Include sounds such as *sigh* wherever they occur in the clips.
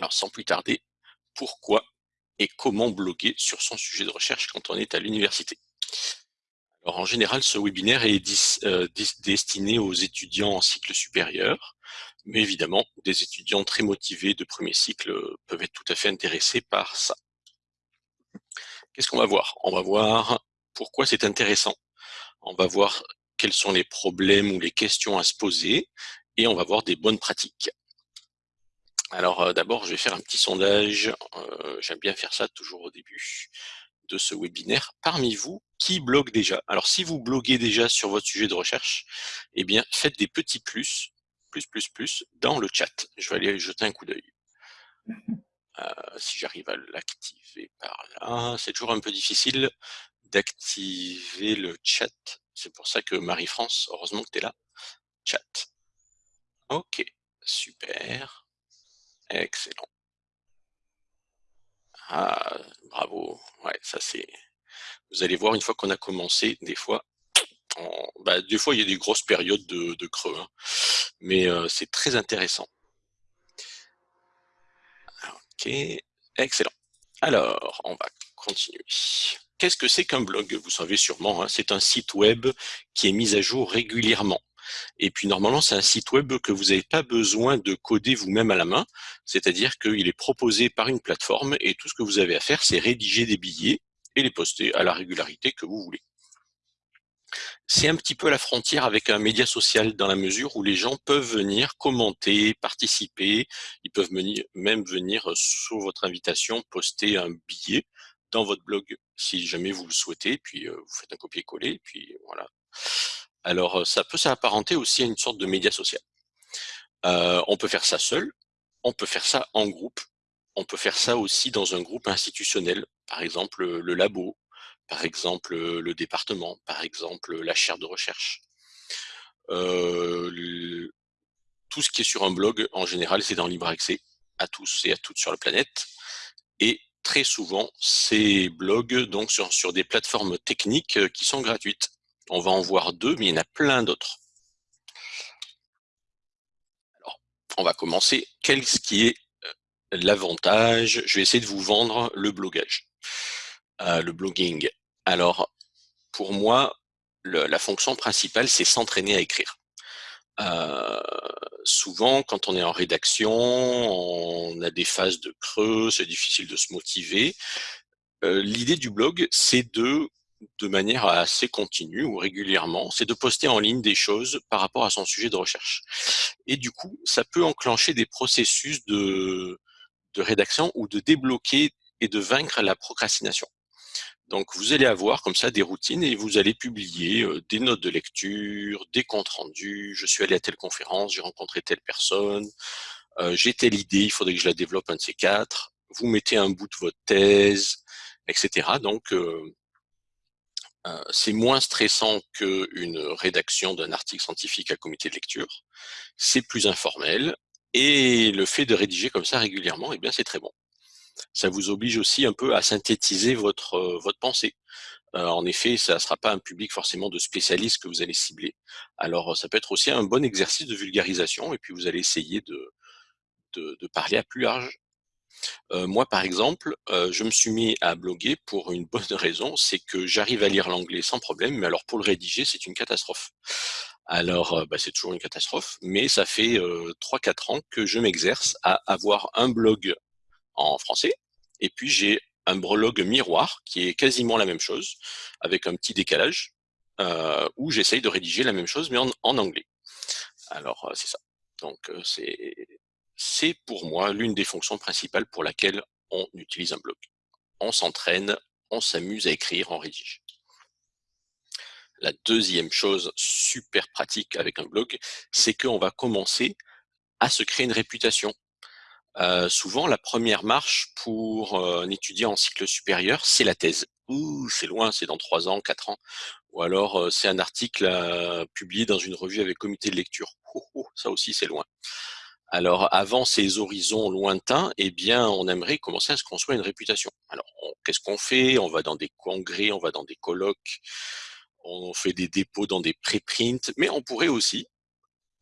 Alors sans plus tarder, pourquoi et comment bloguer sur son sujet de recherche quand on est à l'université? Alors en général, ce webinaire est euh, destiné aux étudiants en cycle supérieur, mais évidemment, des étudiants très motivés de premier cycle peuvent être tout à fait intéressés par ça. Qu'est-ce qu'on va voir? On va voir pourquoi c'est intéressant. On va voir quels sont les problèmes ou les questions à se poser, et on va voir des bonnes pratiques. Alors euh, d'abord, je vais faire un petit sondage. Euh, j'aime bien faire ça toujours au début de ce webinaire. Parmi vous, qui blogue déjà? Alors si vous bloguez déjà sur votre sujet de recherche, eh bien faites des petits plus, plus, plus, plus, dans le chat. Je vais aller jeter un coup d'œil. Euh, si j'arrive à l'activer par là, c'est toujours un peu difficile d'activer le chat. C'est pour ça que Marie-France, heureusement que tu es là. Chat. Ok, super. Excellent. Ah, bravo. Ouais, ça c'est. Vous allez voir une fois qu'on a commencé, des fois, bah, des fois il y a des grosses périodes de, creux, hein. mais euh, c'est très intéressant. Ok, excellent. Alors, on va continuer. Qu'est-ce que c'est qu'un blog? Vous savez sûrement, hein, c'est un site web qui est mis à jour régulièrement. Et puis normalement, c'est un site web que vous n'avez pas besoin de coder vous-même à la main, c'est-à-dire qu'il est proposé par une plateforme et tout ce que vous avez à faire, c'est rédiger des billets et les poster à la régularité que vous voulez. C'est un petit peu la frontière avec un média social dans la mesure où les gens peuvent venir commenter, participer, ils peuvent même venir sur votre invitation poster un billet dans votre blog si jamais vous le souhaitez, puis euh, vous faites un copier-coller, puis voilà. Alors, ça peut s'apparenter aussi à une sorte de média social. On peut faire ça seul, on peut faire ça en groupe, on peut faire ça aussi dans un groupe institutionnel, par exemple le labo, par exemple le département, par exemple la chaire de recherche. Tout ce qui est sur un blog, en général, c'est dans libre accès à tous et à toutes sur la planète. Et très souvent, ces blogs donc sur des plateformes techniques qui sont gratuites. On va en voir deux, mais il y en a plein d'autres. Alors, on va commencer. Qu'est-ce qui est euh, l'avantage? Je vais essayer de vous vendre le blogage, euh, le blogging. Alors, pour moi, la fonction principale, c'est s'entraîner à écrire. Euh, souvent, quand on est en rédaction, on a des phases de creux, c'est difficile de se motiver. L'idée du blog, c'est de de manière assez continue ou régulièrement, c'est de poster en ligne des choses par rapport à son sujet de recherche. Et du coup, ça peut enclencher des processus de, rédaction ou de débloquer et de vaincre la procrastination. Donc, vous allez avoir comme ça des routines et vous allez publier euh, des notes de lecture, des comptes rendus. Je suis allé à telle conférence, j'ai rencontré telle personne, euh, j'ai telle idée, il faudrait que je la développe un de ces quatre. Vous mettez un bout de votre thèse, etc. Donc, euh, c'est moins stressant qu'une rédaction d'un article scientifique à comité de lecture. C'est plus informel. Et le fait de rédiger comme ça régulièrement, eh bien, c'est très bon. Ça vous oblige aussi un peu à synthétiser votre, euh, votre pensée. Euh, en effet, ça ne sera pas un public forcément de spécialistes que vous allez cibler. Alors, ça peut être aussi un bon exercice de vulgarisation, et puis vous allez essayer de, de parler à plus large moi, par exemple, je me suis mis à bloguer pour une bonne *laughs* raison, c'est que j'arrive à lire l'anglais sans problème, mais alors pour le rédiger, c'est une catastrophe. Alors, bah, c'est toujours une catastrophe, mais ça fait 3-4 ans que je m'exerce à avoir un blog en français, et puis j'ai un blog miroir qui est quasiment la même chose, avec un petit décalage, où j'essaye de rédiger la même chose, mais en, en anglais. Alors, c'est ça. Donc, c'est c'est pour moi l'une des fonctions principales pour laquelle on utilise un blog. On s'entraîne, on s'amuse à écrire, on rédige. La deuxième chose super pratique avec un blog, c'est qu'on va commencer à se créer une réputation. Euh, souvent, la première marche pour euh, un étudiant en cycle supérieur, c'est la thèse. Ouh, c'est loin, c'est dans trois ans, quatre ans. Ou alors, euh, c'est un article publié dans une revue avec comité de lecture. ça aussi, c'est loin. Alors, avant ces horizons lointains, eh bien, on aimerait commencer à se construire une réputation. Alors, qu'est-ce qu'on fait? On va dans des congrès, on va dans des colloques, on fait des dépôts dans des préprints, mais on pourrait aussi,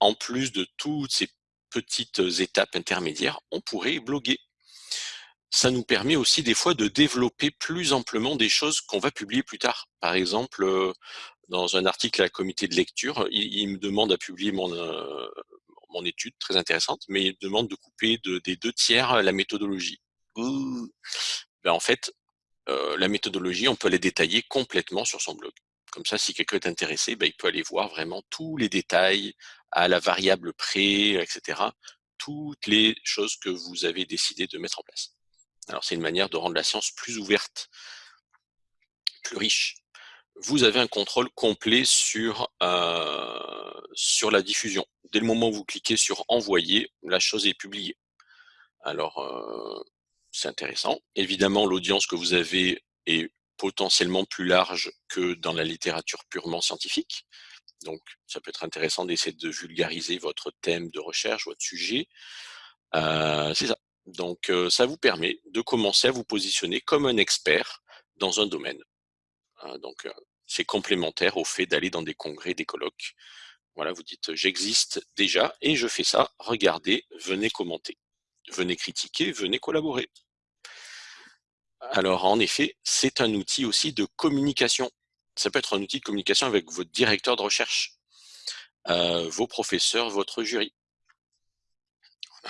en plus de toutes ces petites étapes intermédiaires, on pourrait bloguer. ça nous permet aussi des fois de développer plus amplement des choses qu'on va publier plus tard. Par exemple, euh, dans un article à la comité de lecture, il, me demande à publier mon, euh, mon étude très intéressante, mais il demande de couper de, des deux tiers la méthodologie. Ben en fait, euh, la méthodologie, on peut les détailler complètement sur son blog. Comme ça, si quelqu'un est intéressé, ben, il peut aller voir vraiment tous les détails à la variable près, etc. Toutes les choses que vous avez décidé de mettre en place. Alors, c'est une manière de rendre la science plus ouverte, plus riche. Vous avez un contrôle complet sur, euh, sur la diffusion. Dès le moment où vous cliquez sur « Envoyer », la chose est publiée. Alors, euh, c'est intéressant. Évidemment, l'audience que vous avez est potentiellement plus large que dans la littérature purement scientifique. Donc, ça peut être intéressant d'essayer de vulgariser votre thème de recherche, votre sujet. Euh, c'est ça. Donc, euh, ça vous permet de commencer à vous positionner comme un expert dans un domaine. Hein, donc, c'est complémentaire au fait d'aller dans des congrès, des colloques. Voilà, vous dites, j'existe déjà et je fais ça. Regardez, venez commenter. Venez critiquer, venez collaborer. Alors, en effet, c'est un outil aussi de communication. Ça peut être un outil de communication avec votre directeur de recherche, euh, vos professeurs, votre jury.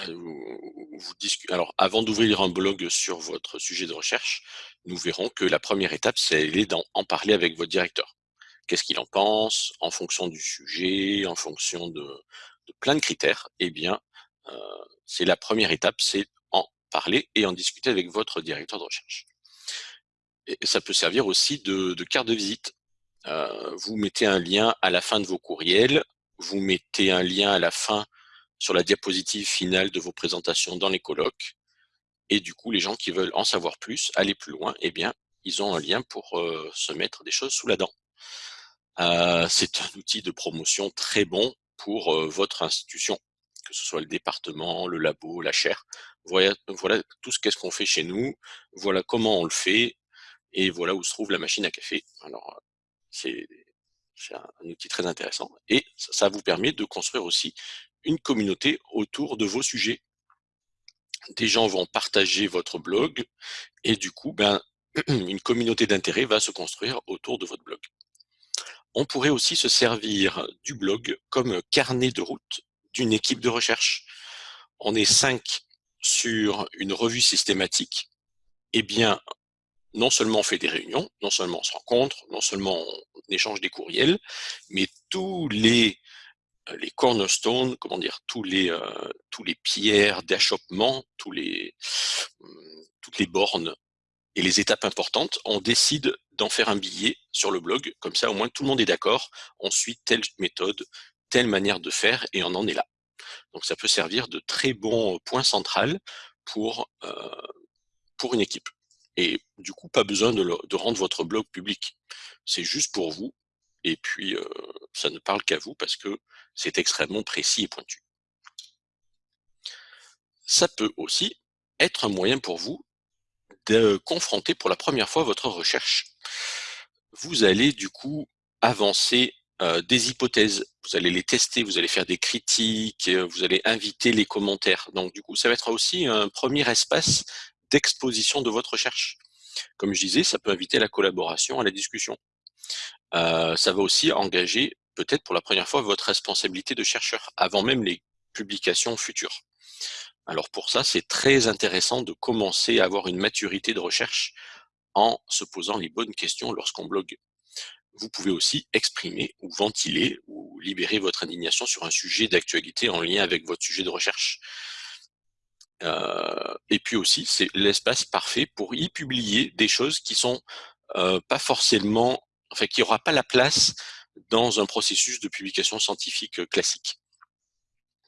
Vous, Alors, avant d'ouvrir un blog sur votre sujet de recherche, nous verrons que la première étape, c'est d'en parler avec votre directeur. Qu'est-ce qu'il en pense en fonction du sujet, en fonction de, plein de critères Eh bien, euh, c'est la première étape, c'est en parler et en discuter avec votre directeur de recherche. Ça peut servir aussi de, carte de visite. Euh, vous mettez un lien à la fin de vos courriels, vous mettez un lien à la fin sur la diapositive finale de vos présentations dans les colloques, et du coup, les gens qui veulent en savoir plus, aller plus loin, eh bien, ils ont un lien pour euh, se mettre des choses sous la dent. Euh, c'est un outil de promotion très bon pour votre institution que ce soit le département, le labo, la chaire. Voilà, voilà tout ce qu'est-ce qu'on fait chez nous, voilà comment on le fait, et voilà où se trouve la machine à café. Alors, c'est un, outil très intéressant, et ça, vous permet de construire aussi une communauté autour de vos sujets. Des gens vont partager votre blog, et du coup, ben, *clears throat* une communauté d'intérêt va se construire autour de votre blog. On pourrait aussi se servir du blog comme carnet de route d'une équipe de recherche. On est cinq sur une revue systématique. Eh bien, non seulement on fait des réunions, non seulement on se rencontre, non seulement on échange des courriels, mais tous les euh, cornerstones, comment dire, tous les euh, tous les pierres d'achoppement, hum, toutes les bornes et les étapes importantes, on décide d'en faire un billet sur le blog, comme ça au moins tout le monde est d'accord, on suit telle méthode, telle manière de faire et on en est là. Donc ça peut servir de très bon point central pour, euh, une équipe. Et du coup, pas besoin de, de rendre votre blog public. C'est juste pour vous. Et puis, euh, ça ne parle qu'à vous parce que c'est extrêmement précis et pointu. Ça peut aussi être un moyen pour vous de confronter pour la première fois votre recherche. Vous allez du coup avancer euh, des hypothèses, vous allez les tester, vous allez faire des critiques, euh, vous allez inviter les commentaires. Donc du coup, ça va être aussi un premier espace d'exposition de votre recherche. Comme je disais, ça peut inviter la collaboration, à la discussion. Euh, ça va aussi engager peut-être pour la première fois votre responsabilité de chercheur, avant même les publications futures. Alors pour ça, c'est très intéressant de commencer à avoir une maturité de recherche en se posant les bonnes questions lorsqu'on blogue vous pouvez aussi exprimer ou ventiler ou libérer votre indignation sur un sujet d'actualité en lien avec votre sujet de recherche. Euh, et puis aussi, c'est l'espace parfait pour y publier des choses qui sont euh, pas forcément, enfin, qui n'aura pas la place dans un processus de publication scientifique classique.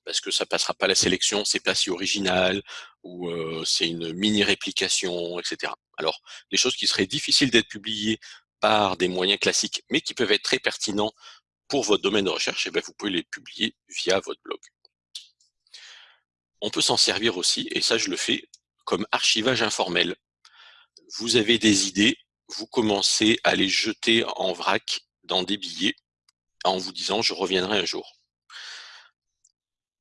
Parce que ça passera pas la sélection, c'est pas si original, ou c'est une mini-réplication, etc. Alors, les choses qui seraient difficiles d'être publiées par des moyens classiques, mais qui peuvent être très pertinents pour votre domaine de recherche, et eh bien vous pouvez les publier via votre blog. On peut s'en servir aussi, et ça je le fais, comme archivage informel. Vous avez des idées, vous commencez à les jeter en vrac dans des billets en vous disant « je reviendrai un jour ».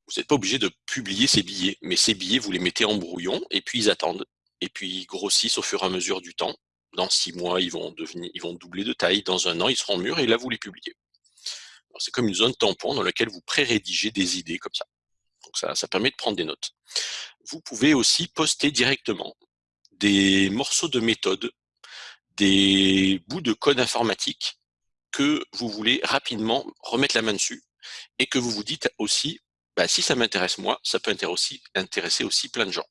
Vous n'êtes pas obligé de publier ces billets, mais ces billets, vous les mettez en brouillon et puis ils attendent. et puis ils grossissent au fur et à mesure du temps. Dans six mois, ils vont devenir, ils vont doubler de taille. Dans un an, ils seront mûrs et là, vous les publiez. C'est comme une zone tampon dans laquelle vous pré-rédigez des idées comme ça. Donc ça, ça permet de prendre des notes. Vous pouvez aussi poster directement des morceaux de méthode, des bouts de code informatique que vous voulez rapidement remettre la main dessus et que vous vous dites aussi, bah, si ça m'intéresse moi, ça peut intéresser, aussi plein de gens.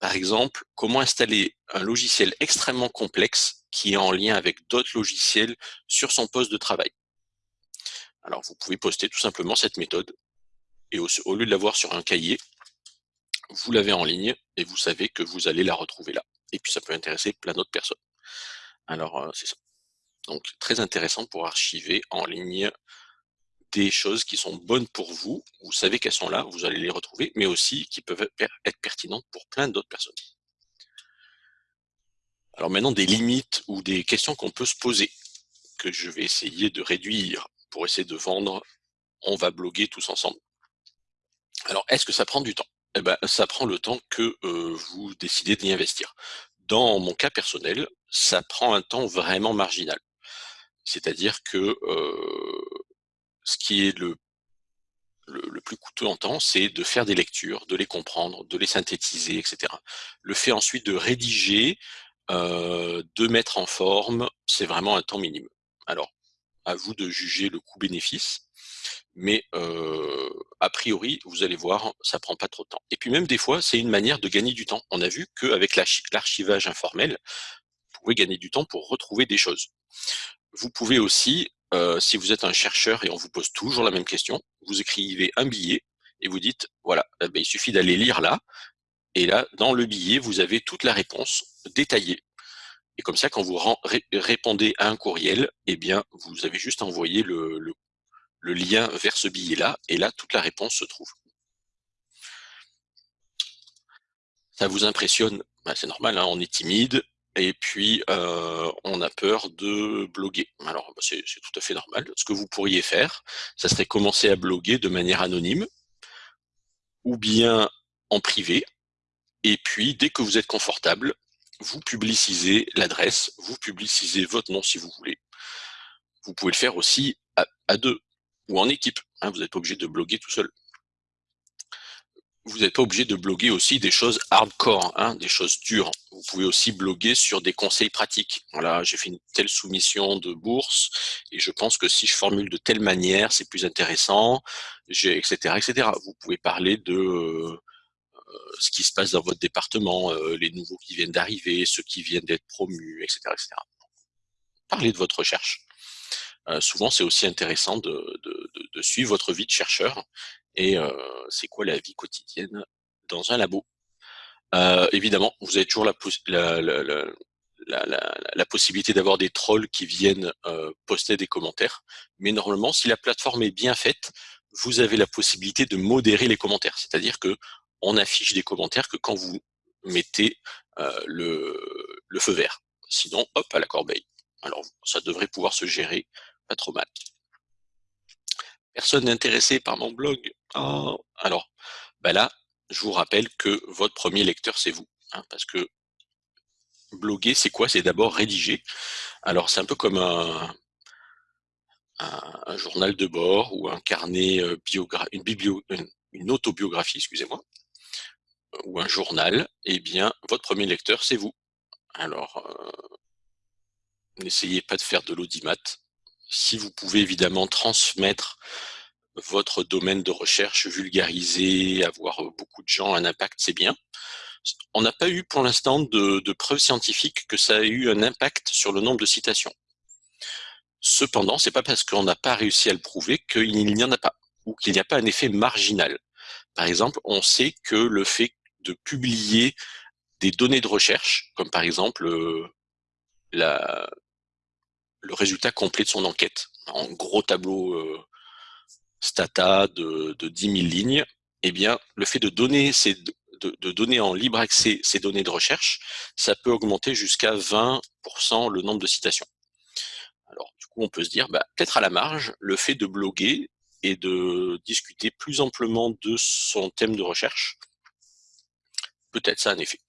Par exemple, comment installer un logiciel extrêmement complexe qui est en lien avec d'autres logiciels sur son poste de travail? Alors, vous pouvez poster tout simplement cette méthode et au, lieu de l'avoir sur un cahier, vous l'avez en ligne et vous savez que vous allez la retrouver là. Et puis, ça peut intéresser plein d'autres personnes. Alors, euh, c'est ça. Donc, très intéressant pour archiver en ligne des choses qui sont bonnes pour vous, vous savez qu'elles sont là, vous allez les retrouver, mais aussi qui peuvent être pertinentes pour plein d'autres personnes. Alors maintenant, des limites ou des questions qu'on peut se poser, que je vais essayer de réduire pour essayer de vendre, on va bloguer tous ensemble. Alors, est-ce que ça prend du temps? Eh ben, ça prend le temps que euh, vous décidez d'y investir. Dans mon cas personnel, ça prend un temps vraiment marginal. C'est-à-dire que euh, ce qui est le, le, plus coûteux en temps, c'est de faire des lectures, de les comprendre, de les synthétiser, etc. Le fait ensuite de rédiger, euh, de mettre en forme, c'est vraiment un temps minime. Alors, à vous de juger le coût-bénéfice, mais euh, a priori, vous allez voir, ça prend pas trop de temps. Et puis même des fois, c'est une manière de gagner du temps. On a vu qu'avec l'archivage informel, vous pouvez gagner du temps pour retrouver des choses. Vous pouvez aussi euh, si vous êtes un chercheur et on vous pose toujours la même question, vous écrivez un billet et vous dites, voilà, eh ben, il suffit d'aller lire là, et là, dans le billet, vous avez toute la réponse détaillée. Et comme ça, quand vous répondez à un courriel, eh bien, vous avez juste envoyé le, lien vers ce billet-là, et là, toute la réponse se trouve. Ça vous impressionne? Ben, C'est normal, hein, on est timide, et puis euh, on a peur de bloguer. Alors bah, c'est tout à fait normal. Ce que vous pourriez faire, ça serait commencer à bloguer de manière anonyme ou bien en privé. Et puis dès que vous êtes confortable, vous publicisez l'adresse, vous publicisez votre nom si vous voulez. Vous pouvez le faire aussi à, deux ou en équipe. Hein, vous n'êtes pas obligé de bloguer tout seul vous n'êtes pas obligé de bloguer aussi des choses hardcore, hein, des choses dures. Vous pouvez aussi bloguer sur des conseils pratiques. Voilà, j'ai fait une telle soumission de bourse et je pense que si je formule de telle manière, c'est plus intéressant, etc., etc. Vous pouvez parler de euh, ce qui se passe dans votre département, euh, les nouveaux qui viennent d'arriver, ceux qui viennent d'être promus, etc., etc. Parlez de votre recherche. Euh, souvent, c'est aussi intéressant de, de, de, suivre votre vie de chercheur et c'est quoi la vie quotidienne dans un labo? Évidemment, vous avez toujours la, la, la, la possibilité d'avoir des trolls qui viennent euh, poster des commentaires, mais normalement, si la plateforme est bien faite, vous avez la possibilité de modérer les commentaires, c'est-à-dire que on affiche des commentaires que quand vous mettez euh, le, le feu vert. Sinon, hop, à la corbeille. Alors, ça devrait pouvoir se gérer pas trop mal. Personne n'est intéressé par mon blog. Oh. Alors, bah là, je vous rappelle que votre premier lecteur, c'est vous. Hein, parce que bloguer, c'est quoi? C'est d'abord rédiger. Alors, c'est un peu comme un, journal de bord ou un carnet euh, biographique, une, biblio, une, autobiographie, excusez-moi, ou un journal. Eh bien, votre premier lecteur, c'est vous. Alors, euh, n'essayez pas de faire de l'audimat si vous pouvez évidemment transmettre votre domaine de recherche, vulgariser, avoir beaucoup de gens, un impact, c'est bien. On n'a pas eu pour l'instant de, preuves scientifiques que ça a eu un impact sur le nombre de citations. Cependant, c'est pas parce qu'on n'a pas réussi à le prouver qu'il n'y en a pas, ou qu'il n'y a pas un effet marginal. Par exemple, on sait que le fait de publier des données de recherche, comme par exemple euh, la, le résultat complet de son enquête, en gros tableau euh, stata de, de 10 000 lignes, eh bien, le fait de donner, ces, de, de donner en libre accès ces données de recherche, ça peut augmenter jusqu'à 20% le nombre de citations. Alors, du coup, on peut se dire, bah, peut-être à la marge, le fait de bloguer et de discuter plus amplement de son thème de recherche, peut-être ça a un effet.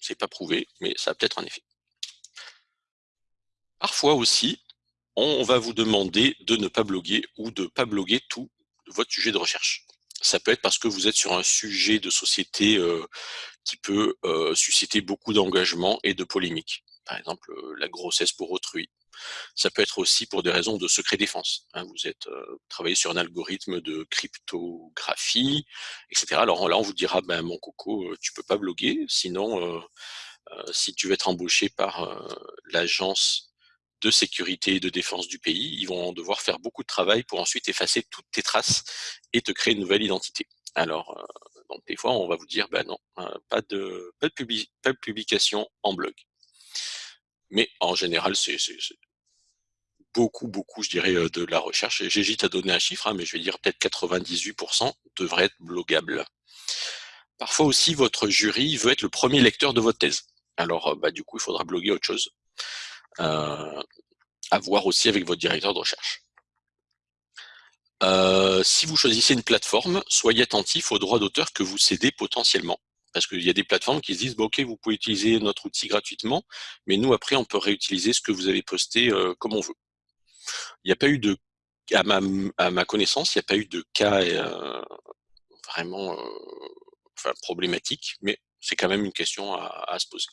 C'est pas prouvé, mais ça a peut-être un effet. Parfois aussi, on va vous demander de ne pas bloguer ou de ne pas bloguer tout votre sujet de recherche. Ça peut être parce que vous êtes sur un sujet de société euh, qui peut euh, susciter beaucoup d'engagement et de polémiques. Par exemple, euh, la grossesse pour autrui. Ça peut être aussi pour des raisons de secret défense. Hein. vous êtes travaillé sur un algorithme de cryptographie, etc. Alors là, on vous dira, ben mon coco, tu peux pas bloguer, sinon, si tu veux être embauché par l'agence de sécurité et de défense du pays, ils vont devoir faire beaucoup de travail pour ensuite effacer toutes tes traces et te créer une nouvelle identité. Alors, euh, des fois, on va vous dire, ben non, euh, pas, de, pas, de publication en blog. Mais en général, c'est beaucoup, beaucoup, je dirais, euh, de la recherche. J'hésite à donner un chiffre, hein, mais je vais dire peut-être 98% devrait être bloggable. Parfois aussi, votre jury veut être le premier lecteur de votre thèse. Alors, bah, du coup, il faudra bloguer autre chose euh, à voir aussi avec votre directeur de recherche. Euh, si vous choisissez une plateforme, soyez attentif aux droits d'auteur que vous cédez potentiellement. Parce qu'il y a des plateformes qui se disent, ok, vous pouvez utiliser notre outil gratuitement, mais nous, après, on peut réutiliser ce que vous avez posté euh, comme on veut. Il n'y a pas eu de, à ma, à ma connaissance, il n'y a pas eu de cas euh, vraiment euh, enfin, problématique, mais c'est quand même une question à, à se poser.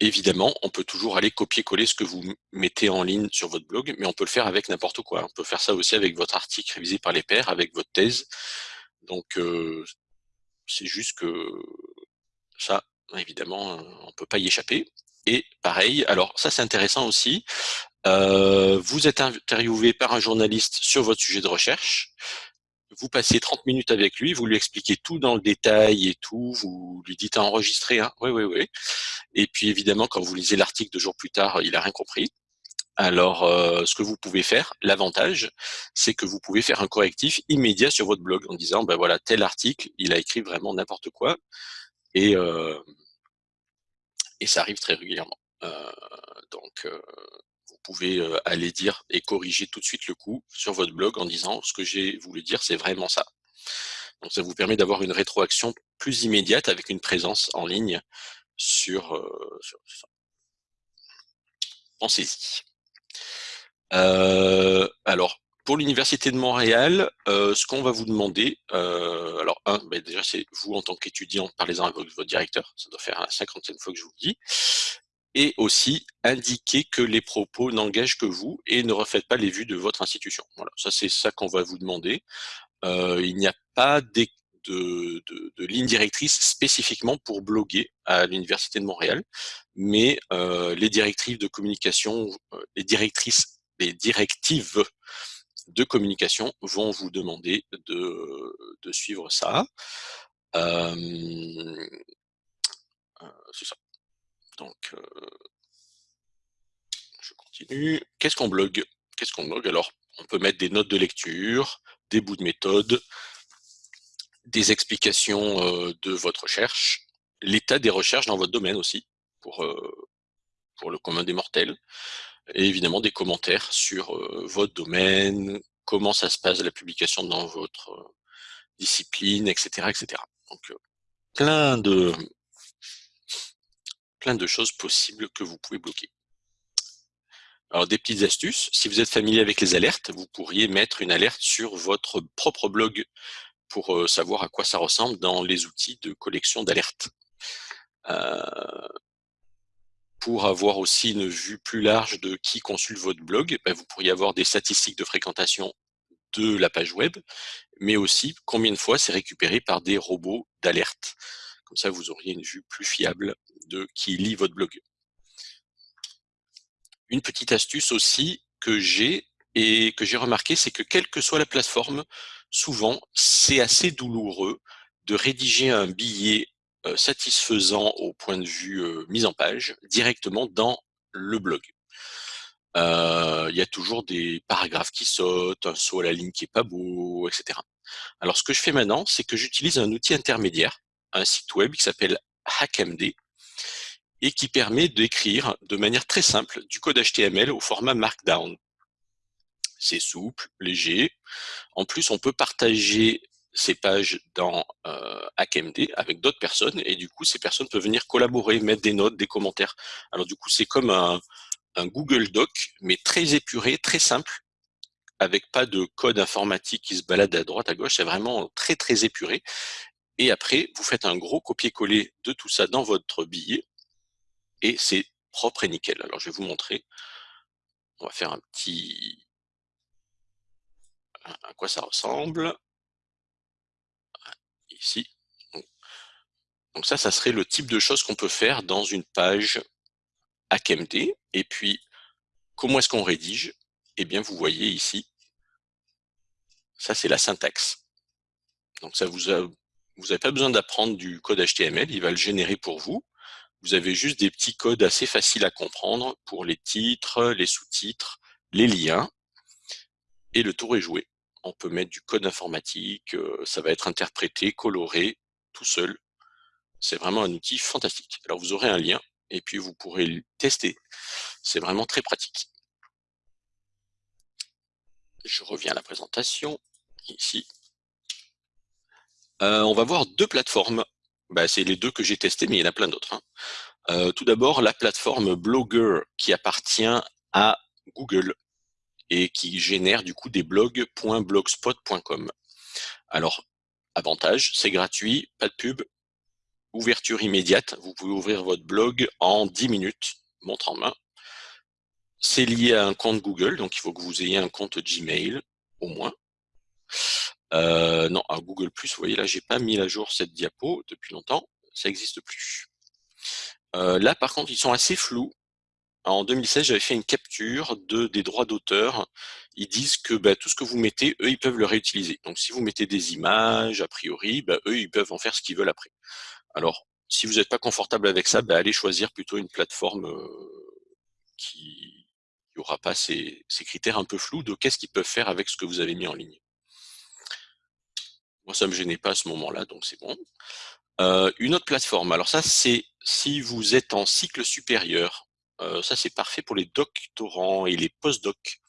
Évidemment, on peut toujours aller copier-coller ce que vous mettez en ligne sur votre blog, mais on peut le faire avec n'importe quoi. On peut faire ça aussi avec votre article révisé par les pairs, avec votre thèse. Donc, c'est juste que ça, évidemment, on peut pas y échapper. Et pareil, alors ça c'est intéressant aussi, vous êtes interviewé par un journaliste sur votre sujet de recherche, vous passez 30 minutes avec lui, vous lui expliquez tout dans le détail et tout, vous lui dites à enregistrer, hein oui, oui, oui. Et puis évidemment, quand vous lisez l'article deux jours plus tard, il a rien compris. Alors, euh, ce que vous pouvez faire, l'avantage, c'est que vous pouvez faire un correctif immédiat sur votre blog en disant, ben voilà, tel article, il a écrit vraiment n'importe quoi, et, euh, et ça arrive très régulièrement. Euh, donc, vous pouvez euh, aller dire et corriger tout de suite le coup sur votre blog en disant ce que j'ai voulu dire, c'est vraiment ça. Donc ça vous permet d'avoir une rétroaction plus immédiate avec une présence en ligne sur, euh. Pensez-y. Euh, alors, pour l'Université de Montréal, ce qu'on va vous demander, alors un, ben déjà c'est vous en tant qu'étudiant, parlez-en avec votre directeur, ça doit faire la cinquantaine fois que je vous le dis et aussi indiquer que les propos n'engagent que vous et ne reflètent pas les vues de votre institution. Voilà, ça c'est ça qu'on va vous demander. Euh, il n'y a pas de, de, de, ligne directrice spécifiquement pour bloguer à l'Université de Montréal, mais euh, les directives de communication, euh, les directrices, les directives de communication vont vous demander de, de suivre ça. Euh, c'est ça. Donc, euh, je continue. Qu'est-ce qu'on blogue? Qu'est-ce qu'on blogue? Alors, on peut mettre des notes de lecture, des bouts de méthode, des explications euh, de votre recherche, l'état des recherches dans votre domaine aussi, pour, euh, pour le commun des mortels, et évidemment des commentaires sur votre domaine, comment ça se passe la publication dans votre discipline, etc. etc. Donc, plein de, plein de choses possibles que vous pouvez bloquer. Alors des petites astuces, si vous êtes familier avec les alertes, vous pourriez mettre une alerte sur votre propre blog pour euh, savoir à quoi ça ressemble dans les outils de collection d'alertes. Euh, pour avoir aussi une vue plus large de qui consulte votre blog, ben, vous pourriez avoir des statistiques de fréquentation de la page web, mais aussi combien de fois c'est récupéré par des robots d'alerte. Comme ça, vous auriez une vue plus fiable de qui lit votre blog. Une petite astuce aussi que j'ai et que j'ai remarqué, c'est que quelle que soit la plateforme, souvent, c'est assez douloureux de rédiger un billet euh, satisfaisant au point de vue euh, mise en page directement dans le blog. Euh, il y a toujours des paragraphes qui sautent, un saut à la ligne qui est pas beau, etc. Alors ce que je fais maintenant, c'est que j'utilise un outil intermédiaire un site web qui s'appelle HackMD et qui permet d'écrire de manière très simple du code HTML au format Markdown. C'est souple, léger. En plus, on peut partager ces pages dans euh, HackMD avec d'autres personnes et du coup ces personnes peuvent venir collaborer, mettre des notes, des commentaires. Alors du coup c'est comme un, Google Doc mais très épuré, très simple avec pas de code informatique qui se balade à droite à gauche, c'est vraiment très très épuré. Et après vous faites un gros copier-coller de tout ça dans votre billet et c'est propre et nickel. Alors je vais vous montrer. On va faire un petit à quoi ça ressemble ici. Donc ça, ça serait le type de choses qu'on peut faire dans une page HackMD. Et puis, comment est-ce qu'on rédige? Eh bien, vous voyez ici, ça c'est la syntaxe. Donc ça vous vous n'avez pas besoin d'apprendre du code HTML, il va le générer pour vous. Vous avez juste des petits codes assez faciles à comprendre pour les titres, les sous-titres, les liens, et le tour est joué on peut mettre du code informatique, euh, ça va être interprété, coloré, tout seul. C'est vraiment un outil fantastique. Alors vous aurez un lien et puis vous pourrez le tester. C'est vraiment très pratique. Je reviens à la présentation, ici. Euh, on va voir deux plateformes. Bah, c'est les deux que j'ai testés, mais il y en a plein d'autres. Hein. Euh, tout d'abord, la plateforme Blogger qui appartient à Google et qui génère du coup des blogs.blogspot.com. Alors, avantage, c'est gratuit, pas de pub, ouverture immédiate, vous pouvez ouvrir votre blog en 10 minutes, montre en main. C'est lié à un compte Google, donc il faut que vous ayez un compte Gmail, au moins. Euh, non, à Google+, vous voyez là, j'ai pas mis à jour cette diapo depuis longtemps, ça n'existe plus. Euh, là, par contre, ils sont assez flous. En 2016, j'avais fait une capture de, des droits d'auteur. Ils disent que bah, tout ce que vous mettez, eux, ils peuvent le réutiliser. Donc, si vous mettez des images, a priori, bah, eux, ils peuvent en faire ce qu'ils veulent après. Alors, si vous n'êtes pas confortable avec ça, bah, allez choisir plutôt une plateforme euh, qui n'aura pas ces, ces, critères un peu flous de qu'est-ce qu'ils peuvent faire avec ce que vous avez mis en ligne. Ça ne me gênait pas à ce moment-là, donc c'est bon. Euh, une autre plateforme, alors ça, c'est si vous êtes en cycle supérieur, euh, ça, c'est parfait pour les doctorants et les postdocs.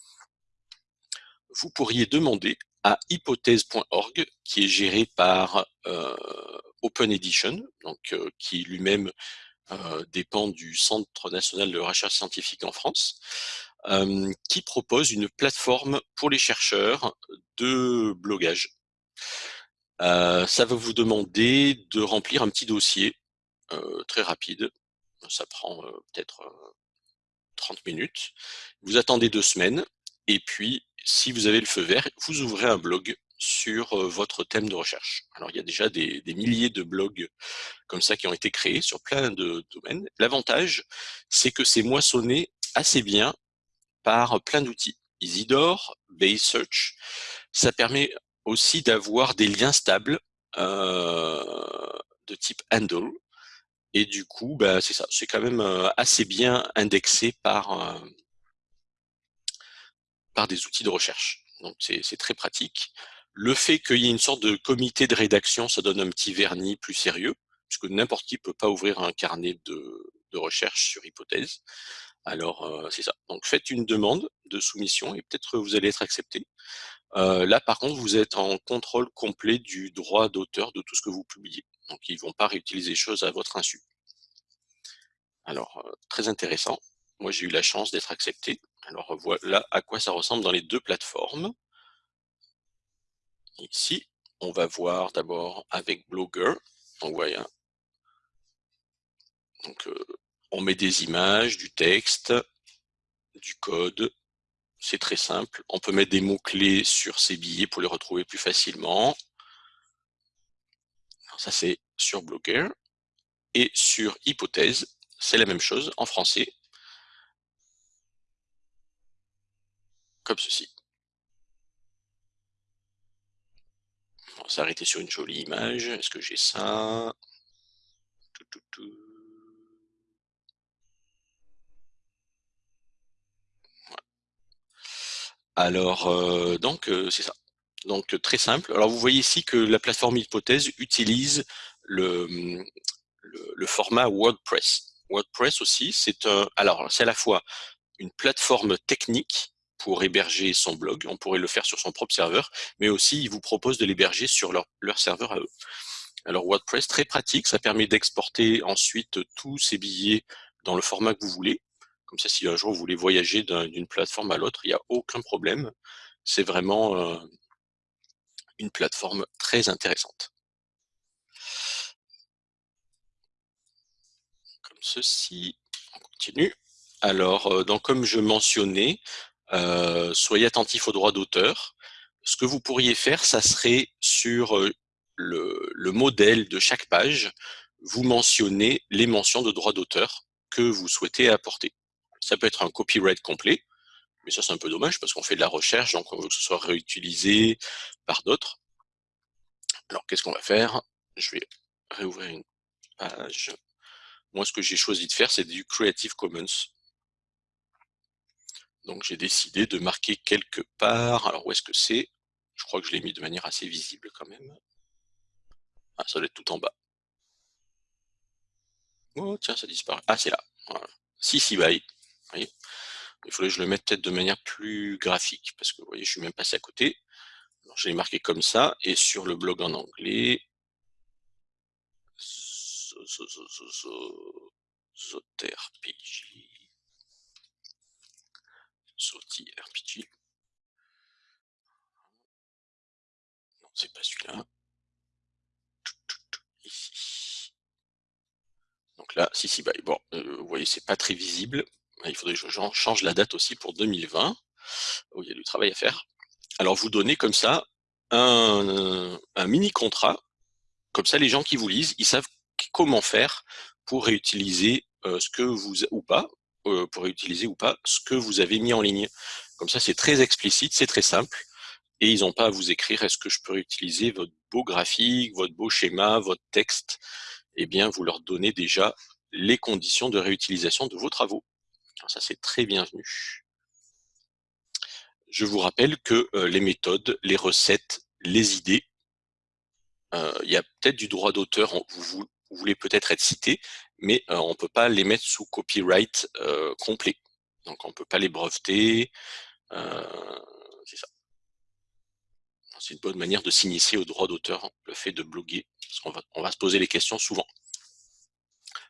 Vous pourriez demander à hypothèse.org, qui est géré par euh, Open Edition, qui lui-même dépend du Centre national de recherche scientifique en France, qui propose une plateforme pour les chercheurs de blogage. Ça va vous demander de remplir un petit dossier très rapide. Ça prend peut-être 30 minutes. Vous attendez deux semaines et puis, si vous avez le feu vert, vous ouvrez un blog sur euh, votre thème de recherche. Alors, il y a déjà des, milliers de blogs comme ça qui ont été créés sur plein de domaines. L'avantage, c'est que c'est moissonné assez bien par plein d'outils. Isidore, Base Search, ça permet aussi d'avoir des liens stables euh, de type handle et du coup, bah, c'est ça, c'est quand même euh, assez bien indexé par, euh, par des outils de recherche. Donc c'est très pratique. Le fait qu'il y ait une sorte de comité de rédaction, ça donne un petit vernis plus sérieux, puisque n'importe qui peut pas ouvrir un carnet de, de recherche sur hypothèse. Alors euh, c'est ça. Donc faites une demande de soumission et peut-être vous allez être accepté. Là par contre, vous êtes en contrôle complet du droit d'auteur de tout ce que vous publiez. Donc, ils ne vont pas réutiliser les choses à votre insu. Alors, euh, très intéressant. Moi, j'ai eu la chance d'être accepté. Alors, voilà à quoi ça ressemble dans les deux plateformes. Ici, on va voir d'abord avec Blogger. Donc, voilà. Donc, euh, on met des images, du texte, du code. C'est très simple. On peut mettre des mots-clés sur ces billets pour les retrouver plus facilement ça c'est sur Blogger. Et sur Hypothèse, c'est la même chose en français. Comme ceci. On va s'arrêter sur une jolie image. Est-ce que j'ai ça? Alors, euh, donc, euh, c'est ça. Donc très simple. Alors vous voyez ici que la plateforme Hypothèse utilise le, le, format WordPress. WordPress aussi, c'est un, alors c'est à la fois une plateforme technique pour héberger son blog. On pourrait le faire sur son propre serveur, mais aussi, ils vous proposent de l'héberger sur leur serveur à eux. Alors WordPress, très pratique, ça permet d'exporter ensuite tous ces billets dans le format que vous voulez. Comme ça, si un jour vous voulez voyager d'une plateforme à l'autre, il n'y a aucun problème. C'est vraiment euh, une plateforme très intéressante. Comme ceci, on continue. Alors, euh, comme je mentionnais, euh, soyez attentifs aux droits d'auteur. Ce que vous pourriez faire, ça serait sur le, modèle de chaque page, vous mentionnez les mentions de droits d'auteur que vous souhaitez apporter. Ça peut être un copyright complet, mais ça c'est un peu dommage parce qu'on fait de la recherche, donc on veut que ce soit réutilisé par d'autres. Alors qu'est-ce qu'on va faire? Je vais réouvrir une page. Moi ce que j'ai choisi de faire c'est du Creative Commons. Donc j'ai décidé de marquer quelque part, alors où est-ce que c'est? Je crois que je l'ai mis de manière assez visible quand même. Ah, ça doit être tout en bas. Oh, tiens, ça disparaît. Ah, c'est là. Si, si, bye. Il faudrait que je le mette peut-être de manière plus graphique, parce que vous voyez, je suis même passé à côté. je l'ai marqué comme ça, et sur le blog en anglais, ZoterPG. RPG. Non, c'est pas celui-là. Donc là, si, si, bah, bon, euh, vous voyez, c'est pas très visible. Il faudrait que je change la date aussi pour 2020, où il y a du travail à faire. Alors, vous donnez comme ça un, mini-contrat. Comme ça, les gens qui vous lisent, ils savent comment faire pour réutiliser euh, ce que vous, ou pas, euh, pour réutiliser ou pas ce que vous avez mis en ligne. Comme ça, c'est très explicite, c'est très simple. Et ils n'ont pas à vous écrire, est-ce que je peux réutiliser votre beau graphique, votre beau schéma, votre texte? Eh bien, vous leur donnez déjà les conditions de réutilisation de vos travaux. Ça, c'est très bienvenu. Je vous rappelle que euh, les méthodes, les recettes, les idées, euh, il y a peut-être du droit d'auteur, vous, voulez peut-être être cité, mais euh, on ne peut pas les mettre sous copyright complet. Donc on ne peut pas les breveter, c'est ça. C'est une bonne manière de s'initier au droit d'auteur, le fait de bloguer parce qu'on va, on va se poser les questions souvent.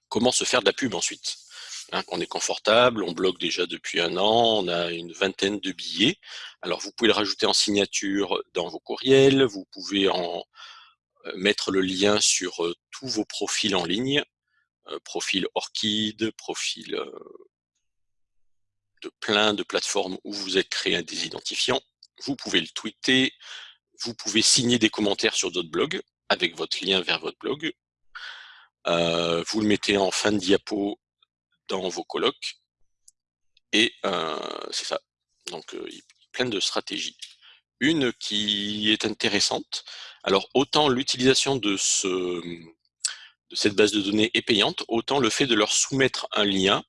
Comment se faire de la pub ensuite? Hein, On est confortable, on bloque déjà depuis un an, on a une vingtaine de billets. Alors vous pouvez le rajouter en signature dans vos courriels, vous pouvez en euh, mettre le lien sur euh, tous vos profils en ligne, euh, profil Orchid, profil de plein de plateformes où vous êtes créé des identifiants. Vous pouvez le tweeter, vous pouvez signer des commentaires sur d'autres blogs avec votre lien vers votre blog. Vous le mettez en fin de diapo dans vos colloques. Et euh, c'est ça. Donc, euh, plein de stratégies. Une qui est intéressante. Alors, autant l'utilisation de, ce, de cette base de données est payante, autant le fait de leur soumettre un lien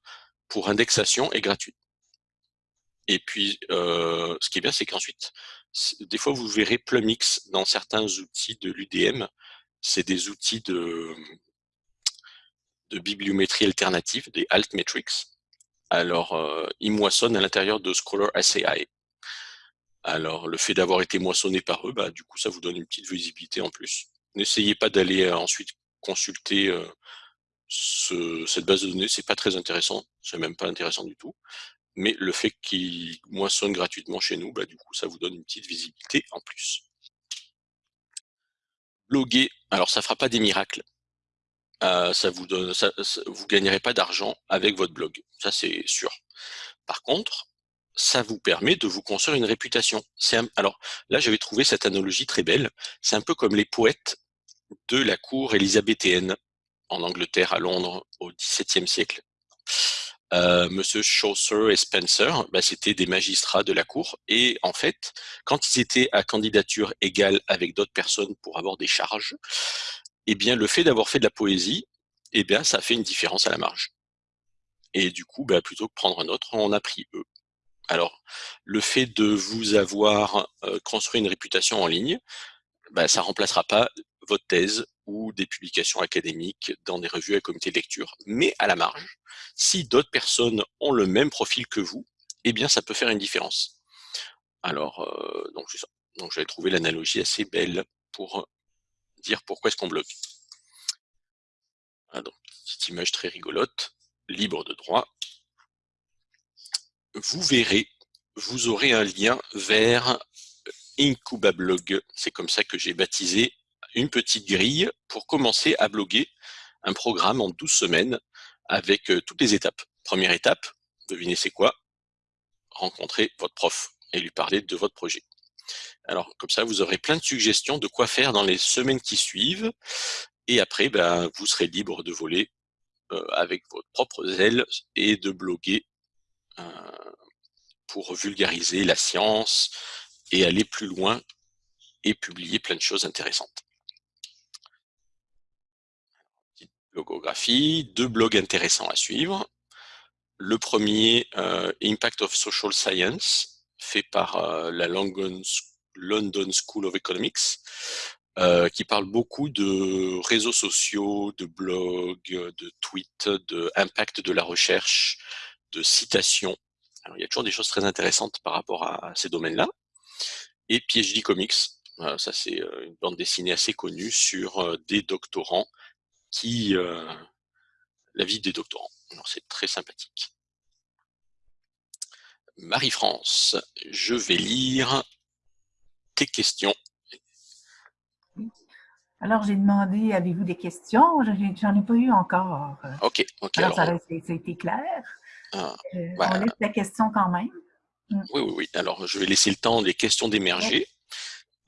pour indexation est gratuit. Et puis, euh, ce qui est bien, c'est qu'ensuite, des fois, vous verrez Plumix dans certains outils de l'UDM. C'est des outils de, de bibliométrie alternative, des altmetrics. Alors, euh, ils moissonnent à l'intérieur de Scholar SAI. Alors, le fait d'avoir été moissonné par eux, bah, du coup, ça vous donne une petite visibilité en plus. N'essayez pas d'aller euh, ensuite consulter euh, cette base de données, c'est pas très intéressant, c'est même pas intéressant du tout mais le fait qu'il moissonne gratuitement chez nous, bah, du coup, ça vous donne une petite visibilité en plus. Bloguer, alors ça fera pas des miracles. Euh, vous donne, gagnerez pas d'argent avec votre blog, ça c'est sûr. Par contre, ça vous permet de vous construire une réputation. alors là, j'avais trouvé cette analogie très belle. C'est un peu comme les poètes de la cour élisabéthéenne en Angleterre, à Londres, au XVIIe siècle. Euh, Monsieur Chaucer et Spencer, bah, c'était des magistrats de la cour. Et en fait, quand ils étaient à candidature égale avec d'autres personnes pour avoir des charges, eh bien, le fait d'avoir fait de la poésie, eh bien, ça fait une différence à la marge. Et du coup, bah, plutôt que prendre un autre, on a pris eux. Alors, le fait de vous avoir euh, construit une réputation en ligne, bah, ça remplacera pas votre thèse ou des publications académiques dans des revues à comité de lecture. Mais à la marge, si d'autres personnes ont le même profil que vous, eh bien ça peut faire une différence. Alors, euh. Donc j'avais trouvé l'analogie assez belle pour dire pourquoi est-ce qu'on bloque. Ah, donc, petite image très rigolote, libre de droit. Vous verrez, vous aurez un lien vers Incubablog. C'est comme ça que j'ai baptisé une petite grille pour commencer à bloguer un programme en 12 semaines avec euh, toutes les étapes. Première étape, devinez c'est quoi? Rencontrer votre prof et lui parler de votre projet. Alors, comme ça, vous aurez plein de suggestions de quoi faire dans les semaines qui suivent. Et après, ben, vous serez libre de voler euh, avec votre propre ailes et de bloguer euh, pour vulgariser la science et aller plus loin et publier plein de choses intéressantes. Petite logographie, deux blogs intéressants à suivre. Le premier, euh, Impact of Social Science, fait par euh, la London, School of Economics, euh, qui parle beaucoup de réseaux sociaux, de blogs, de tweets, de de la recherche, de citations. il y a toujours des choses très intéressantes par rapport à ces domaines-là. Et PhD Comics, ça c'est une bande dessinée assez connue sur des doctorants qui... la vie des doctorants. C'est très sympathique. Marie-France, je vais lire tes questions. Alors, j'ai demandé, avez-vous des questions? J'en ai pas eu encore. OK, OK. Alors, ça, a été clair. Ah, euh, on laisse la question quand même. Mm. Oui, oui, oui. Alors, je vais laisser le temps des questions d'émerger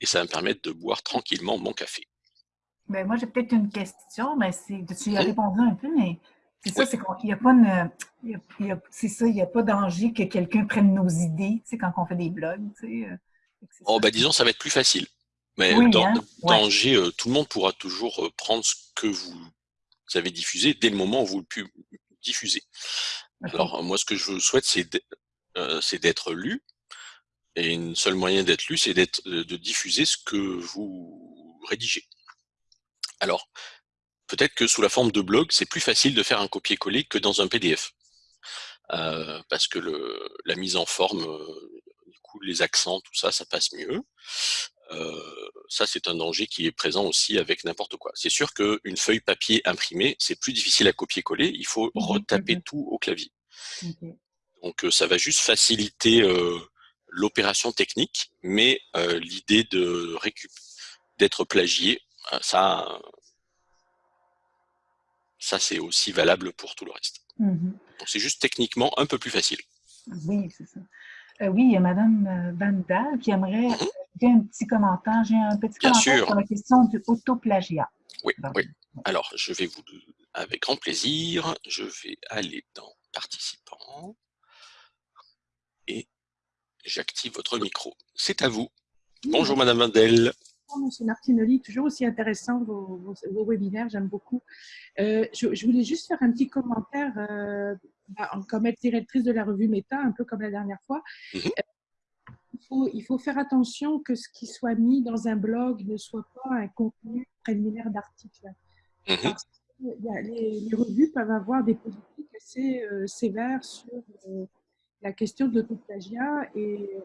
et ça va me permettre de boire tranquillement mon café. Ben, moi, j'ai peut-être une question, mais tu y as répondu un peu, mais c'est ça, c'est qu'il n'y a pas c'est ça, il n'y a pas danger que quelqu'un prenne nos idées, tu sais, quand on fait des blogs, tu sais. Euh, oh, ben, disons, ça va être plus facile. Mais dans, hein, danger, euh, tout le monde pourra toujours euh, prendre ce que vous avez diffusé dès le moment où vous le diffusez. Alors, moi, ce que je souhaite, c'est d'être lu. Et une seule moyen d'être lu, c'est de diffuser ce que vous rédigez. Alors, peut-être que sous la forme de blog, c'est plus facile de faire un copier-coller que dans un PDF. Euh, parce que le, la mise en forme, euh, du coup, les accents, tout ça, ça passe mieux. Euh, ça, c'est un danger qui est présent aussi avec n'importe quoi. C'est sûr qu'une feuille papier imprimée, c'est plus difficile à copier-coller. Il faut mmh retaper tout au clavier. Donc, ça va juste faciliter l'opération technique, mais l'idée de d'être plagié, ça, ça c'est aussi valable pour tout le reste. Mmh Donc c'est juste techniquement un peu plus facile. Oui, c'est ça. Euh, oui, il y a Mme euh, Vandal qui aimerait mmh un petit commentaire. J'ai un petit commentaire sur la question du autoplagiat. Oui, oui. Alors, je vais vous, avec grand plaisir, je vais aller dans participants et j'active votre micro. C'est à vous. Bonjour Madame Vandel. Monsieur Martinelli, toujours aussi intéressant vos, webinaires, j'aime beaucoup. Euh, je, voulais juste faire un petit commentaire euh, bah, comme être directrice de la revue Meta, un peu comme la dernière fois. Mhm. Euh, il, faut, il, faut, faire attention que ce qui soit mis dans un blog ne soit pas un contenu préliminaire d'article. Mhm. les, les, revues peuvent avoir des politiques assez sévères sur la question de l'autoplagiat et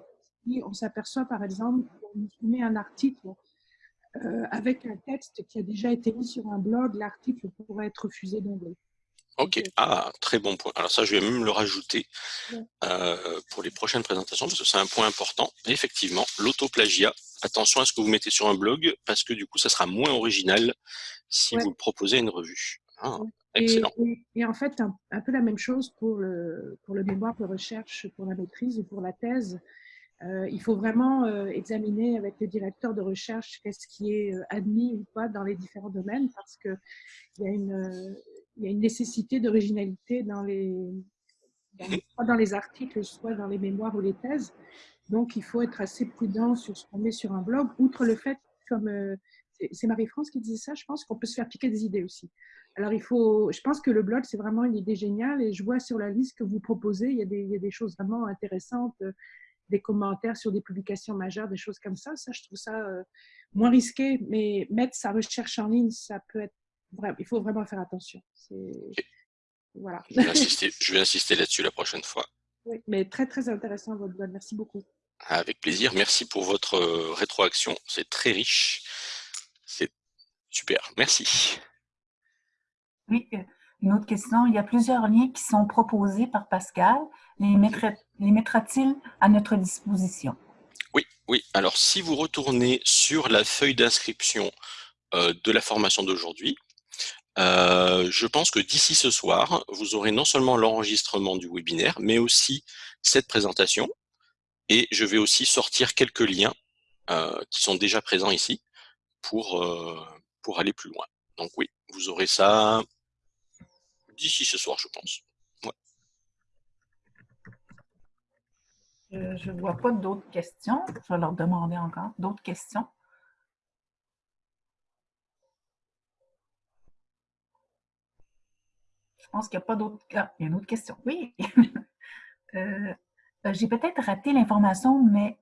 on s'aperçoit par exemple qu'on met un article euh, avec un texte qui a déjà été mis sur un blog, l'article pourrait être refusé d'emblée. Ok, ah, très bon point. Alors ça, je vais même le rajouter euh, pour les prochaines présentations, parce que c'est un point important. effectivement, l'autoplagiat, attention à ce que vous mettez sur un blog, parce que du coup, ça sera moins original si vous le proposez à une revue. Ah, excellent. Et, en fait, un, peu la même chose pour le, pour le mémoire de recherche, pour la maîtrise ou pour la thèse. Euh, il faut vraiment euh, examiner avec les directeurs de recherche qu'est-ce qui est euh, admis ou pas dans les différents domaines parce qu'il y, a une, nécessité d'originalité dans les, dans les articles, soit dans les mémoires ou les thèses. Donc, il faut être assez prudent sur ce qu'on met sur un blog, outre le fait, comme c'est Marie-France qui disait ça, je pense qu'on peut se faire piquer des idées aussi. Alors, il faut, je pense que le blog, c'est vraiment une idée géniale et je vois sur la liste que vous proposez, il y a des choses vraiment intéressantes des commentaires sur des publications majeures, des choses comme ça. Ça, je trouve ça euh, moins risqué, mais mettre sa recherche en ligne, ça peut être il faut vraiment faire attention. Voilà. Je vais insister, insister là-dessus la prochaine fois. *laughs* Oui, mais très, très intéressant votre blog. Merci beaucoup. Avec plaisir. Merci pour votre euh, rétroaction. C'est très riche. C'est super. Merci. Oui, une autre question. Il y a plusieurs liens qui sont proposés par Pascal. Les mettra-t-il à notre disposition? Oui, oui. Alors, si vous retournez sur la feuille d'inscription euh, de la formation d'aujourd'hui, je pense que d'ici ce soir, vous aurez non seulement l'enregistrement du webinaire, mais aussi cette présentation et je vais aussi sortir quelques liens euh, qui sont déjà présents ici euh, pour aller plus loin. Donc oui, vous aurez ça d'ici ce soir, je pense. Je ne vois pas d'autres questions. Je vais leur demander encore d'autres questions. Je pense qu'il n'y a pas d'autres... Ah, il y a une autre question. Oui. *laughs* euh, euh, j'ai peut-être raté l'information, mais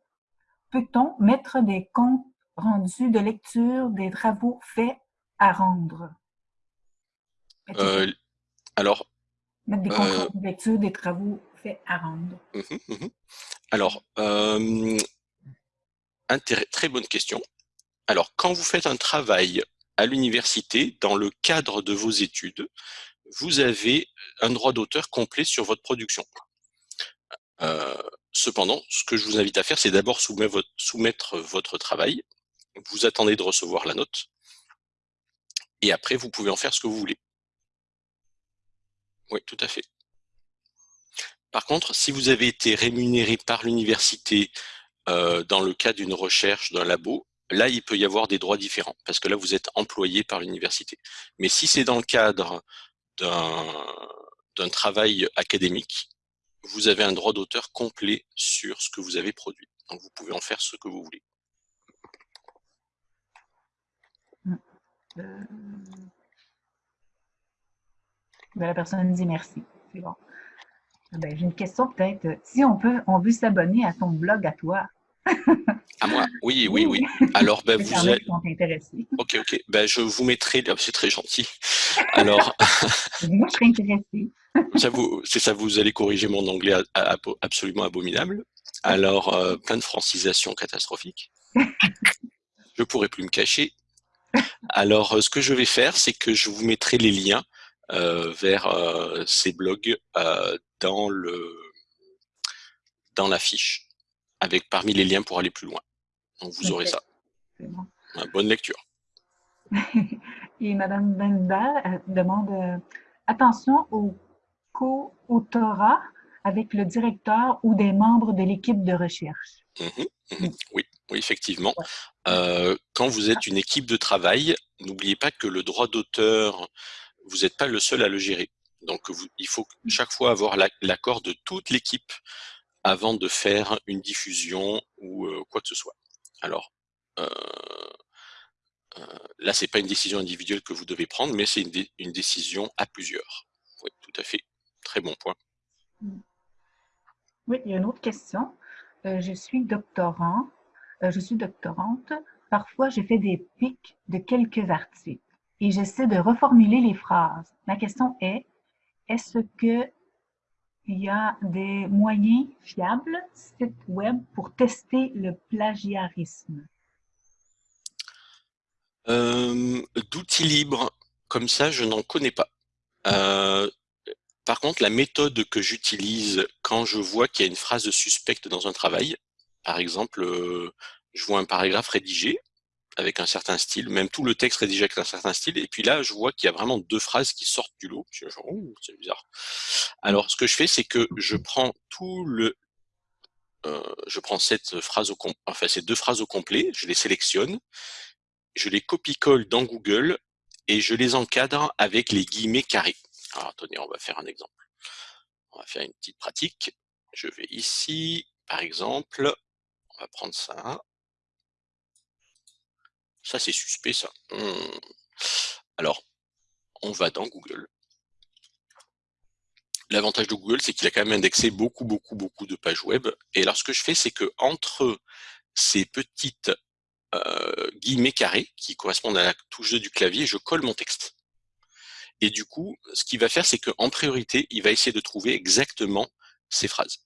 peut-on mettre des comptes rendus de lecture des travaux faits à rendre? Euh, alors, Mettre des comptes euh, rendus de lecture des travaux Mmh mmh alors, très bonne question. Alors, quand vous faites un travail à l'université, dans le cadre de vos études, vous avez un droit d'auteur complet sur votre production. Euh, cependant, ce que je vous invite à faire, c'est d'abord soumettre votre travail. Vous attendez de recevoir la note. Et après, vous pouvez en faire ce que vous voulez. Oui, tout à fait. Par contre, si vous avez été rémunéré par l'université euh, dans le cas d'une recherche d'un labo, là, il peut y avoir des droits différents, parce que là, vous êtes employé par l'université. Mais si c'est dans le cadre d'un travail académique, vous avez un droit d'auteur complet sur ce que vous avez produit. Donc vous pouvez en faire ce que vous voulez. Euh, ben, la personne dit merci. C'est bon. Ben, J'ai une question peut-être. Si on peut, on veut s'abonner à ton blog à toi. à moi? Oui, oui, oui. Alors, ben, *laughs* vous êtes. Ok, ok. Ben, je vous mettrai. C'est très gentil. Alors. *laughs* moi, je serais intéressée *laughs* c'est ça, vous allez corriger mon anglais absolument abominable. Alors, euh, plein de francisation catastrophique. Je pourrais plus me cacher. Alors, euh, ce que je vais faire, c'est que je vous mettrai les liens vers ces blogs dans le dans la fiche, avec parmi les liens pour aller plus loin. Donc, vous aurez ça. Bonne lecture. *laughs* Et Madame Bendal demande attention aux co-autorat avec le directeur ou des membres de l'équipe de recherche. Mmh mmh oui, oui, effectivement. Euh, quand vous êtes une équipe de travail, n'oubliez pas que le droit d'auteur, vous n'êtes pas le seul à le gérer. Donc, il faut mmh. chaque fois avoir l'accord de toute l'équipe avant de faire une diffusion ou euh, quoi que ce soit. Alors, euh, là, c'est pas une décision individuelle que vous devez prendre, mais c'est une, une décision à plusieurs. Oui, tout à fait. Très bon point. Oui, il y a une autre question. Euh, je suis doctorant, euh, je suis doctorante. Parfois, je fais des pics de quelques articles et j'essaie de reformuler les phrases. Ma question est, est-ce que il y a des moyens fiables, sites web, pour tester le plagiarisme? Euh, d'outils libres, comme ça, je n'en connais pas. Par contre, la méthode que j'utilise quand je vois qu'il y a une phrase suspecte dans un travail, par exemple, euh, je vois un paragraphe rédigé avec un certain style, même tout le texte rédigé avec un certain style, et puis là, je vois qu'il y a vraiment deux phrases qui sortent du lot. Je genre, c'est bizarre. Alors, ce que je fais, c'est que je prends tout le, euh, je prends cette phrase au enfin ces deux phrases au complet, je les sélectionne, je les copie-colle dans Google et je les encadre avec les guillemets carrés. Alors attendez, on va faire un exemple. On va faire une petite pratique. Je vais ici, par exemple, on va prendre ça. Ça, c'est suspect, ça. Hmm. Alors, on va dans Google. L'avantage de Google, c'est qu'il a quand même indexé beaucoup, beaucoup, beaucoup de pages web. Et alors, ce que je fais, c'est que entre ces petites euh, guillemets carrés qui correspondent à la touche 2 du clavier, je colle mon texte. Et du coup, ce qu'il va faire, c'est qu'en priorité, il va essayer de trouver exactement ces phrases.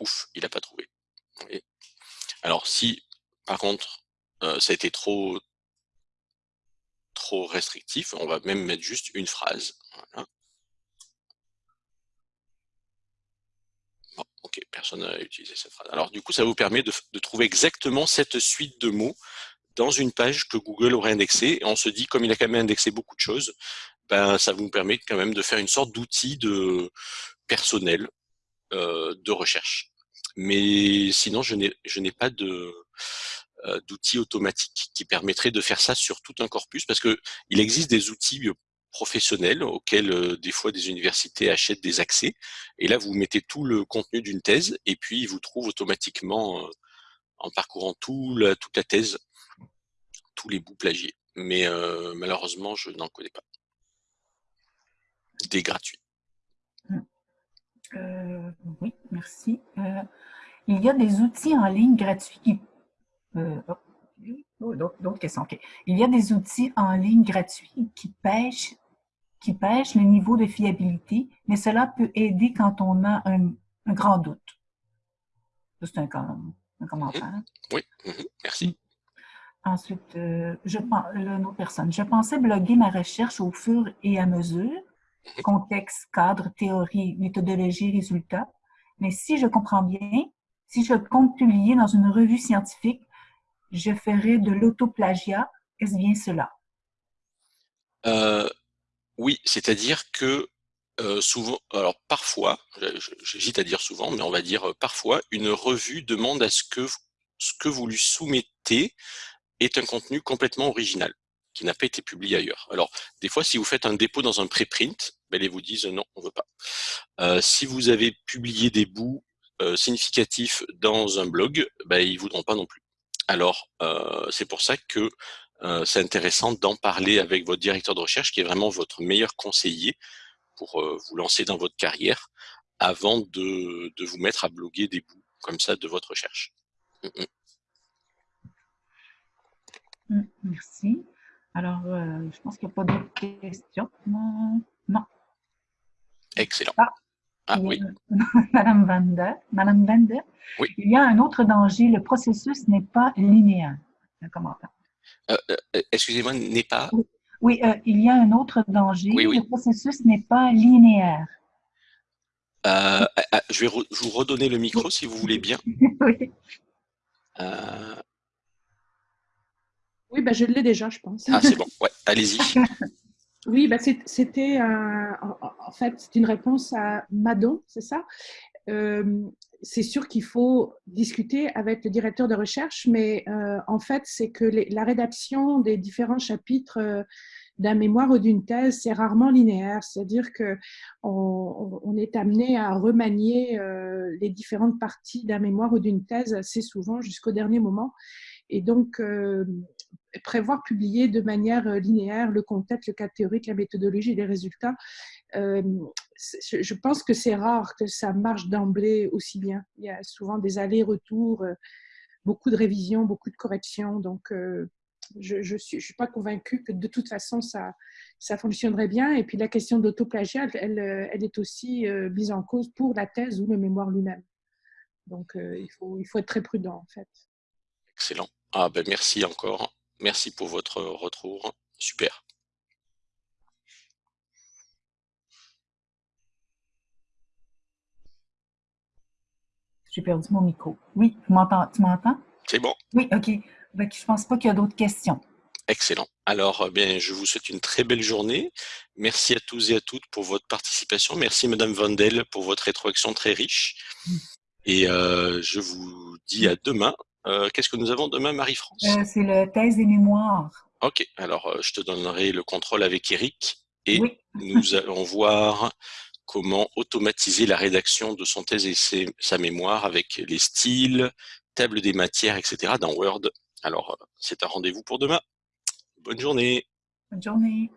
ouf, il n'a pas trouvé. Alors si, par contre, ça a été trop, trop restrictif, on va même mettre juste une phrase. ok, personne n'a utilisé cette phrase. Alors du coup, ça vous permet de, trouver exactement cette suite de mots dans une page que Google aurait indexée. Et on se dit, comme il a quand même indexé beaucoup de choses, ben, ça vous permet quand même de faire une sorte d'outil de personnel euh, de recherche. Mais sinon, je n'ai pas de euh, d'outils automatiques qui permettraient de faire ça sur tout un corpus, parce que il existe des outils professionnels auxquels euh, des fois des universités achètent des accès. Et là, vous mettez tout le contenu d'une thèse et puis il vous trouve automatiquement, euh, en parcourant tout la, toute la thèse, tous les bouts plagiés. Mais euh, malheureusement, je n'en connais pas. Des gratuits. Oui, merci. il y a des outils en ligne gratuits qui... Oh, oh, d'autres questions. Il y a des outils en ligne gratuits qui pêchent qui pêche le niveau de fiabilité, mais cela peut aider quand on a un, grand doute. C'est un, commentaire. Mhm. Oui, mhm. merci. Ensuite, euh, je une autre personne. Je pensais bloguer ma recherche au fur et à mesure. Contexte, cadre, théorie, méthodologie, résultat. Mais si je comprends bien, si je compte publier dans une revue scientifique, je ferai de l'autoplagiat. Est-ce bien cela? Euh, oui, c'est-à-dire que souvent, alors parfois, j'hésite à dire souvent, mais on va dire parfois, une revue demande à ce que ce que vous lui soumettez est un contenu complètement original, qui n'a pas été publié ailleurs. Alors, des fois, si vous faites un dépôt dans un préprint, ben, ils vous disent non, on veut pas. si vous avez publié des bouts significatifs dans un blog, ben, ils voudront pas non plus. Alors, c'est pour ça que euh, c'est intéressant d'en parler avec votre directeur de recherche, qui est vraiment votre meilleur conseiller pour euh, vous lancer dans votre carrière, avant de, de, vous mettre à bloguer des bouts comme ça de votre recherche. Mm, mm. Mm, merci. Alors, euh, je pense qu'il n'y a pas d'autres questions. Non. Excellent. Ah, ah oui. *laughs* Madame Vander, Madame Vander, oui. il y a un autre danger. Le processus n'est pas linéaire. Un commentaire. Euh, euh, excusez-moi, n'est pas? Oui, euh, il y a un autre danger. Le processus n'est pas linéaire. je vais vous redonner le micro si vous voulez bien. *laughs* oui. Oui, bah, je l'ai déjà, je pense. Ah, c'est bon. Ouais, allez-y. *laughs* oui, bah, c'était en fait c'est une réponse à Madon, c'est ça? C'est sûr qu'il faut discuter avec le directeur de recherche, mais euh, en fait, c'est que la rédaction des différents chapitres euh, d'un mémoire ou d'une thèse, c'est rarement linéaire. C'est-à-dire que on, est amené à remanier euh, les différentes parties d'un mémoire ou d'une thèse assez souvent jusqu'au dernier moment. Et donc, prévoir publier de manière linéaire le contexte, le cas théorique, la méthodologie, les résultats, je pense que c'est rare que ça marche d'emblée aussi bien. Il y a souvent des allers-retours, euh, beaucoup de révisions, beaucoup de corrections. Donc, euh, je ne suis, pas convaincue que de toute façon, ça, ça fonctionnerait bien. Et puis, la question d'autoplagiat, elle, elle, est aussi euh, mise en cause pour la thèse ou le mémoire lui-même. Donc, il, faut, il faut être très prudent, en fait. Excellent. Ah, ben, merci encore. Merci pour votre retour. Super. J'ai perdu mon micro. Oui, tu m'entends? C'est bon. Oui, OK. Je je pense pas qu'il y a d'autres questions. Excellent. Alors, euh, bien, je vous souhaite une très belle journée. Merci à tous et à toutes pour votre participation. Merci, Madame Vandel, pour votre rétroaction très riche. Mm. Et euh, je vous dis à demain. Euh, qu'est-ce que nous avons demain, Marie-France C'est le thèse des mémoires. Ok. Alors, je te donnerai le contrôle avec Eric et nous *laughs* allons voir comment automatiser la rédaction de son thèse et sa mémoire avec les styles, table des matières, etc. dans Word. Alors, c'est un rendez-vous pour demain. Bonne journée. Bonne journée.